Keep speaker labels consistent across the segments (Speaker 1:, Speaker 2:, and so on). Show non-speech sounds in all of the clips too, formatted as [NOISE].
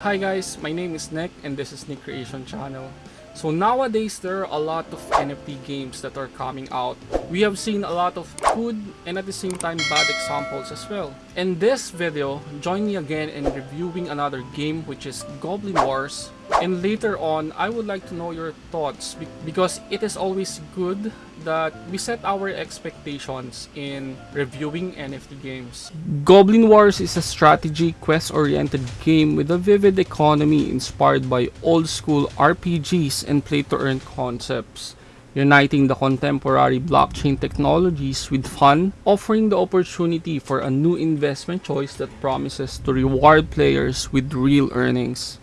Speaker 1: Hi guys, my name is Nick and this is Nick Creation Channel. So nowadays there are a lot of NFT games that are coming out. We have seen a lot of good and at the same time bad examples as well. In this video, join me again in reviewing another game which is Goblin Wars. And later on, I would like to know your thoughts because it is always good that we set our expectations in reviewing NFT games. Goblin Wars is a strategy quest-oriented game with a vivid economy inspired by old-school RPGs and play-to-earn concepts uniting the contemporary blockchain technologies with fun, offering the opportunity for a new investment choice that promises to reward players with real earnings.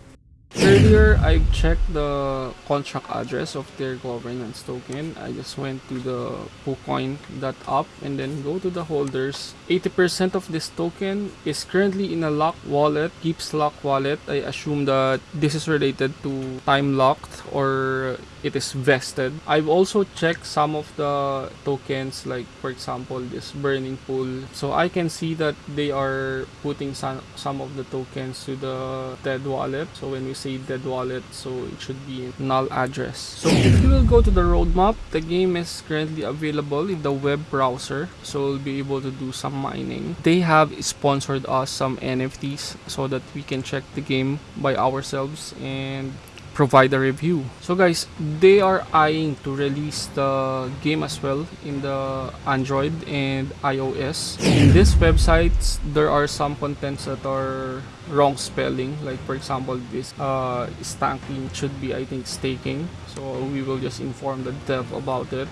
Speaker 1: Earlier, I checked the contract address of their governance token. I just went to the PooCoin.app and then go to the holders. 80% of this token is currently in a lock wallet, Keeps lock wallet. I assume that this is related to time locked or it is vested. I've also checked some of the tokens like for example this burning pool. So I can see that they are putting some, some of the tokens to the dead wallet. So when we dead wallet, so it should be null address. So if you will go to the roadmap, the game is currently available in the web browser. So we'll be able to do some mining. They have sponsored us some NFTs so that we can check the game by ourselves and provide a review. So guys, they are eyeing to release the game as well in the Android and iOS. In this websites, there are some contents that are wrong spelling. Like for example, this uh, stanking should be I think staking. So we will just inform the dev about it.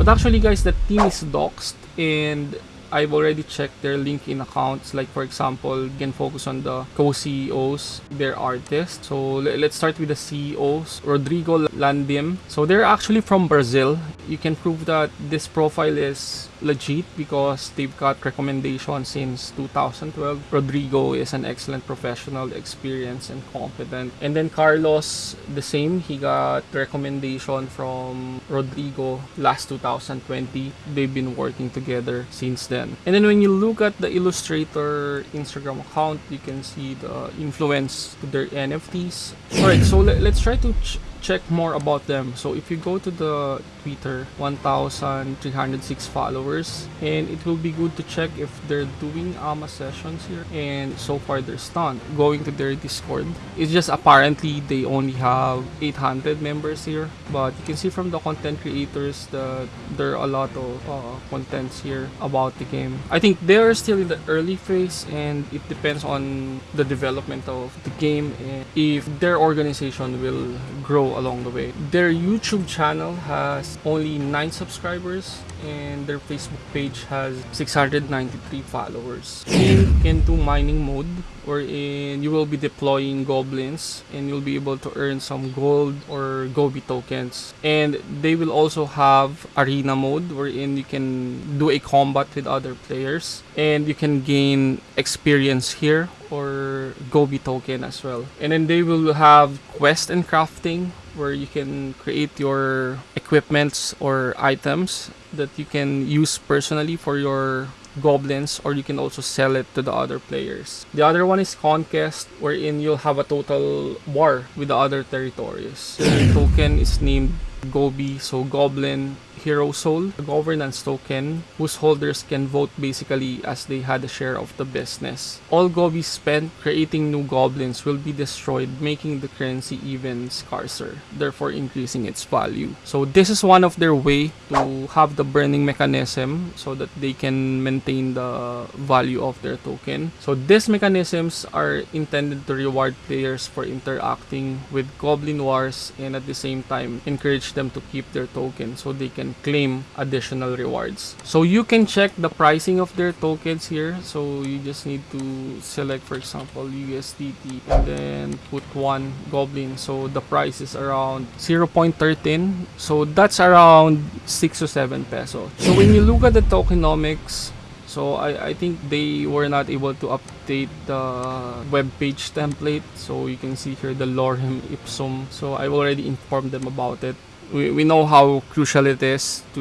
Speaker 1: But actually guys, the team is doxed and I've already checked their LinkedIn accounts. Like for example, you can focus on the co-CEOs, their artists. So let's start with the CEOs, Rodrigo Landim. So they're actually from Brazil. You can prove that this profile is legit because they've got recommendations since 2012. Rodrigo is an excellent professional, experienced and competent. And then Carlos, the same. He got recommendation from Rodrigo last 2020. They've been working together since then. And then when you look at the Illustrator Instagram account, you can see the influence to their NFTs. Alright, so let, us try to check more about them. So if you go to the Twitter, 1,306 followers, and it will be good to check if they're doing AMA sessions here. And so far they're stunned Going to their Discord, it's just apparently they only have 800 members here. But you can see from the content creators that there are a lot of uh, contents here about the game. I think they are still in the early phase and it depends on the development of the game and if their organization will grow along the way. Their YouTube channel has only 9 subscribers and their Facebook page has 693 followers. Do mining mode wherein you will be deploying goblins and you'll be able to earn some gold or gobi tokens. And they will also have arena mode wherein you can do a combat with other players. And you can gain experience here or gobi token as well. And then they will have quest and crafting where you can create your equipments or items that you can use personally for your goblins or you can also sell it to the other players. The other one is Conquest wherein you'll have a total war with the other territories. The token is named Gobi, so Goblin Hero Soul, a governance token whose holders can vote basically as they had a share of the business. All Gobi spent creating new goblins will be destroyed, making the currency even scarcer, therefore increasing its value. So this is one of their way to have the burning mechanism so that they can maintain the value of their token. So these mechanisms are intended to reward players for interacting with Goblin Wars and at the same time encourage them to keep their token so they can claim additional rewards. So you can check the pricing of their tokens here. So you just need to select for example USDT and then put one goblin. So the price is around 0.13. So that's around 6 or 7 pesos. So when you look at the tokenomics so I, I think they were not able to update the web page template so you can see here the lorem ipsum so I've already informed them about it we, we know how crucial it is to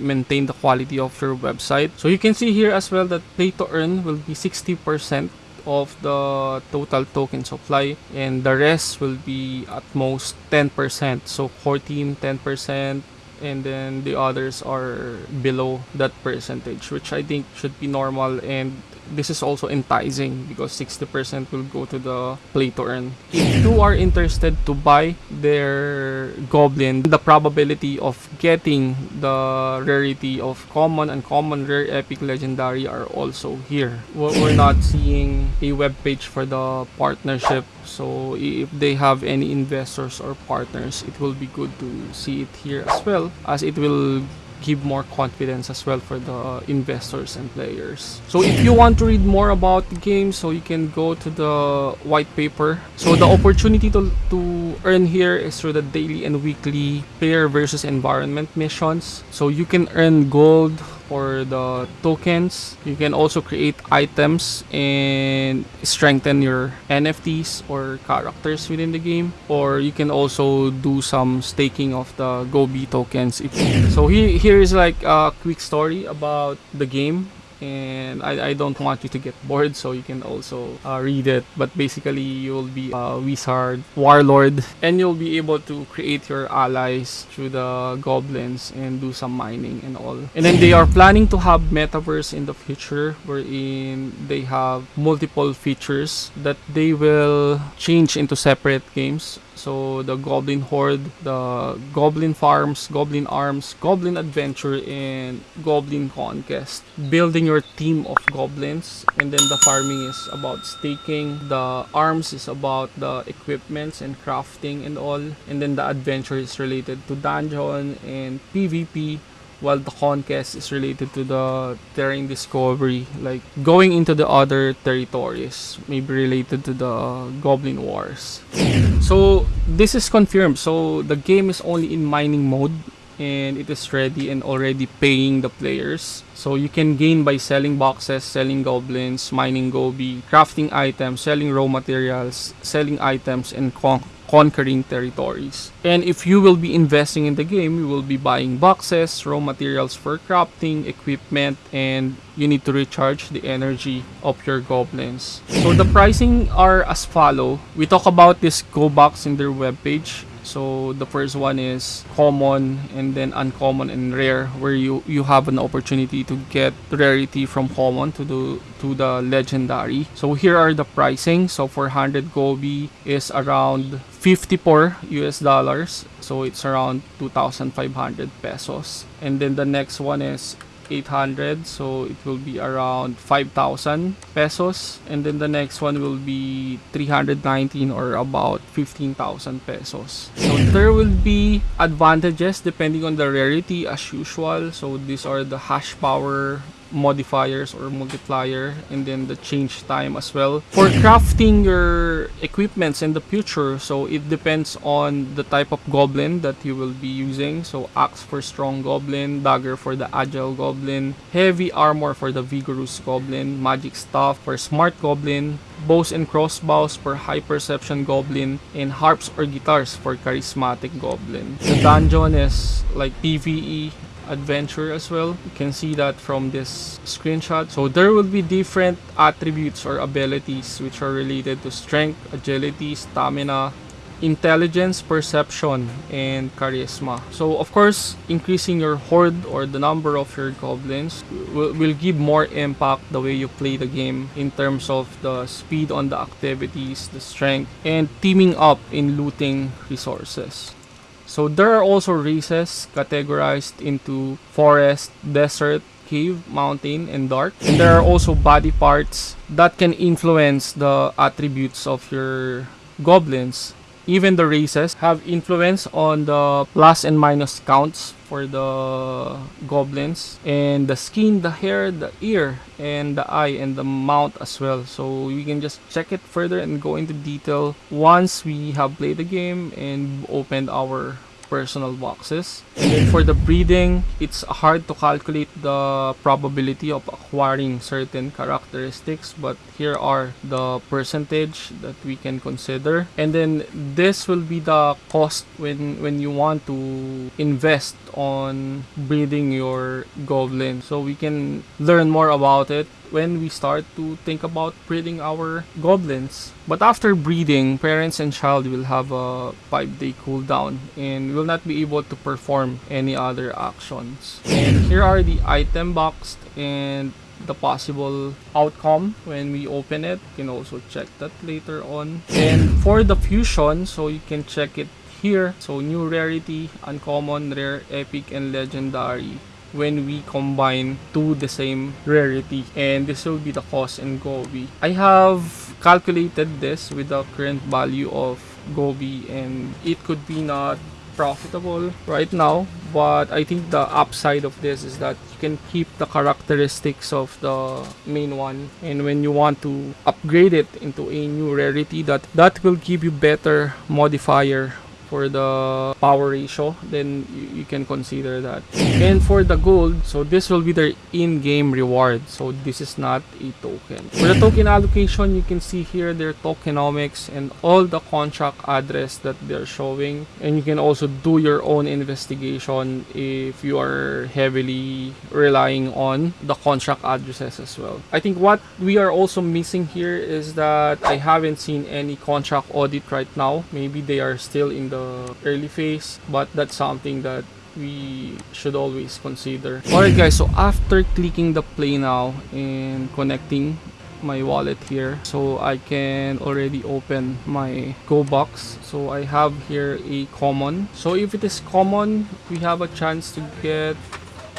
Speaker 1: maintain the quality of your website. So you can see here as well that pay to earn will be 60% of the total token supply and the rest will be at most 10% so core team 10% and then the others are below that percentage which i think should be normal and this is also enticing because 60% will go to the play to earn. If you are interested to buy their goblin, the probability of getting the rarity of common, uncommon, rare, epic, legendary are also here. We're not seeing a web page for the partnership so if they have any investors or partners it will be good to see it here as well as it will give more confidence as well for the investors and players. So if you want to read more about the game, so you can go to the white paper. So the mm-hmm. opportunity to, to earn here is through the daily and weekly player versus environment missions. So you can earn gold, for the tokens. You can also create items and strengthen your NFTs or characters within the game. Or you can also do some staking of the Gobi tokens. So here, here is like a quick story about the game and I, I don't want you to get bored so you can also uh, read it. But basically you'll be a wizard warlord and you'll be able to create your allies through the goblins and do some mining and all. And then they are planning to have metaverse in the future wherein they have multiple features that they will change into separate games so the Goblin Horde, the Goblin Farms, Goblin Arms, Goblin Adventure, and Goblin Conquest. Building your team of goblins, and then the farming is about staking. The arms is about the equipments and crafting and all. And then the adventure is related to dungeon and PvP while the conquest is related to the terrain discovery like going into the other territories maybe related to the goblin wars. [COUGHS] So this is confirmed. So the game is only in mining mode and it is ready and already paying the players. So you can gain by selling boxes selling goblins mining gobi crafting items selling raw materials selling items and con conquering territories. And if you will be investing in the game, you will be buying boxes, raw materials for crafting, equipment, and you need to recharge the energy of your goblins. So the pricing are as follow. We talk about this Go box in their webpage. So the first one is common and then uncommon and rare where you you have an opportunity to get rarity from common to the to the legendary. So here are the pricing. So for 100 Gobi is around 54 US dollars. So it's around 2,500 pesos. And then the next one is 800 so it will be around 5,000 pesos. And then the next one will be 319 or about 15,000 pesos. So there will be advantages depending on the rarity as usual. So these are the hash power modifiers or multiplier and then the change time as well. For crafting your equipments in the future so it depends on the type of goblin that you will be using. So axe for strong goblin dagger for the agile goblin heavy armor for the vigorous goblin magic staff for smart goblin bows and crossbows for high perception goblin and harps or guitars for charismatic goblin. The dungeon is like pve adventure as well. You can see that from this screenshot. So there will be different attributes or abilities which are related to strength agility stamina intelligence perception and charisma. So of course increasing your horde or the number of your goblins will, will give more impact the way you play the game in terms of the speed on the activities the strength and teaming up in looting resources so there are also races categorized into forest, desert, cave, mountain, and dark. And there are also body parts that can influence the attributes of your goblins even the races have influence on the plus and minus counts for the goblins and the skin the hair the ear and the eye and the mouth as well. So we can just check it further and go into detail once we have played the game and opened our personal boxes. For the breeding, it's hard to calculate the probability of acquiring certain characteristics, but here are the percentage that we can consider. And then this will be the cost when when you want to invest on breeding your goblin. So we can learn more about it when we start to think about breeding our goblins. But after breeding, parents and child will have a 5 day cooldown and will not be able to perform any other actions. Here are the item box and the possible outcome when we open it. You can also check that later on. And for the fusion, so you can check it here. So new rarity, uncommon, rare, epic, and legendary when we combine to the same rarity and this will be the cost in Gobi. I have calculated this with the current value of Gobi and it could be not profitable right now but I think the upside of this is that you can keep the characteristics of the main one and when you want to upgrade it into a new rarity that that will give you better modifier for the power ratio then you, you, can consider that. And for the gold so this will be their in-game reward. So this is not a token. For the token allocation you can see here their tokenomics and all the contract address that they're showing. And you can also do your own investigation if you are heavily relying on the contract addresses as well. I think what we are also missing here is that i haven't seen any contract audit right now. Maybe they are still in the early phase but that's something that we should always consider. Alright guys so after clicking the play now and connecting my wallet here so I can already open my go box. So I have here a common. So if it is common we have a chance to get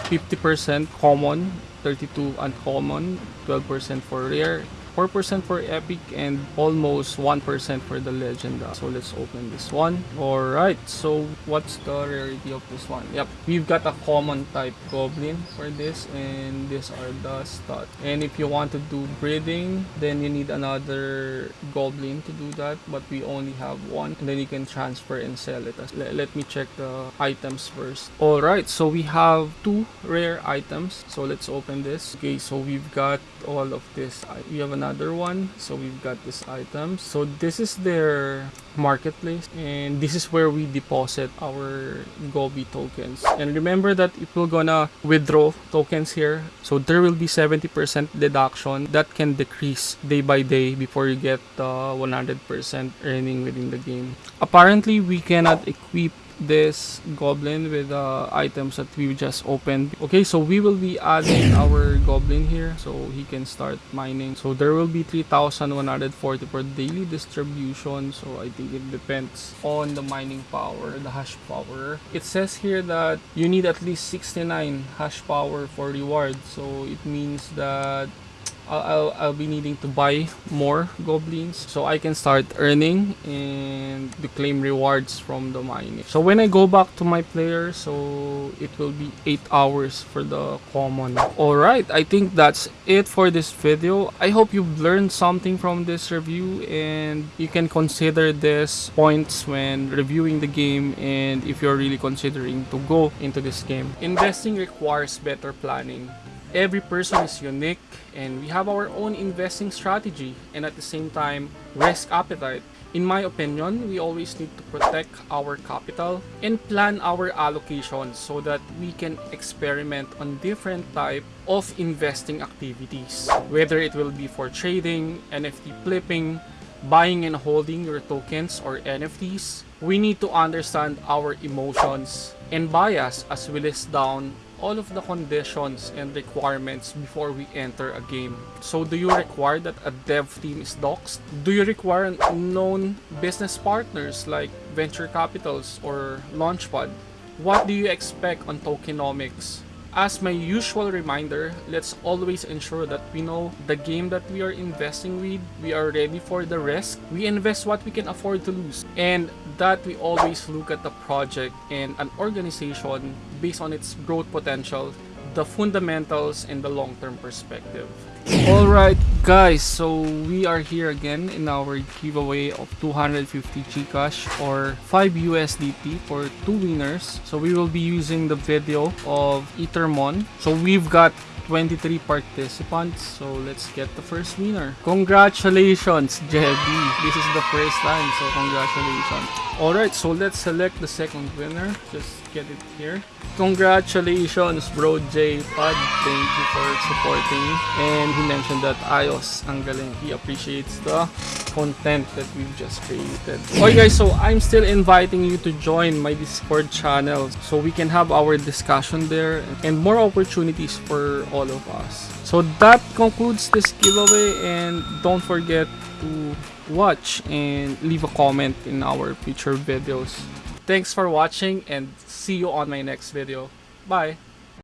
Speaker 1: 50% common 32 uncommon 12% for rare 4% for epic and almost 1% for the legend. So let's open this one. All right so what's the rarity of this one? Yep we've got a common type goblin for this and these are the stats. And if you want to do breeding then you need another goblin to do that but we only have one. And then you can transfer and sell it. Let, me check the items first. All right so we have two rare items. So let's open this. Okay so we've got all of this. We have another one. So we've got this item. So this is their marketplace. And this is where we deposit our gobi tokens. And remember that if we're gonna withdraw tokens here. So there will be 70 percent deduction that can decrease day by day before you get the 100 percent earning within the game. Apparently we cannot equip this goblin with the items that we just opened. Okay so we will be adding [COUGHS] our goblin here so he can start mining. So there will be 3140 per daily distribution. So i think it depends on the mining power the hash power. It says here that you need at least 69 hash power for reward so it means that I'll, I'll be needing to buy more goblins so I can start earning and to claim rewards from the mining. So when I go back to my player, so it will be 8 hours for the common. Alright, I think that's it for this video. I hope you've learned something from this review and you can consider this points when reviewing the game and if you're really considering to go into this game. Investing requires better planning every person is unique and we have our own investing strategy and at the same time risk appetite. In my opinion, we always need to protect our capital and plan our allocation so that we can experiment on different type of investing activities. Whether it will be for trading, NFT flipping, buying and holding your tokens or NFTs, we need to understand our emotions and bias as we list down all of the conditions and requirements before we enter a game. So do you require that a dev team is doxed? Do you require known business partners like venture capitals or launchpad? What do you expect on tokenomics? As my usual reminder, let's always ensure that we know the game that we are investing with, we are ready for the risk, we invest what we can afford to lose, and that we always look at the project and an organization based on its growth potential, the fundamentals, and the long-term perspective. [LAUGHS] Alright guys, so we are here again in our giveaway of 250 Gcash or 5 USDT for two winners. So we will be using the video of Ethermon. So we've got 23 participants. So let's get the first winner. Congratulations, Jebby. This is the first time, so congratulations. Alright, so let's select the second winner. Just get it here. Congratulations, bro J Pod. Thank you for supporting me. And he mentioned that ayos ang galing. He appreciates the content that we've just created. Okay guys, so I'm still inviting you to join my Discord channel so we can have our discussion there and more opportunities for all of us. So that concludes this giveaway and don't forget to watch and leave a comment in our future videos. Thanks for watching and see you on my next video. Bye!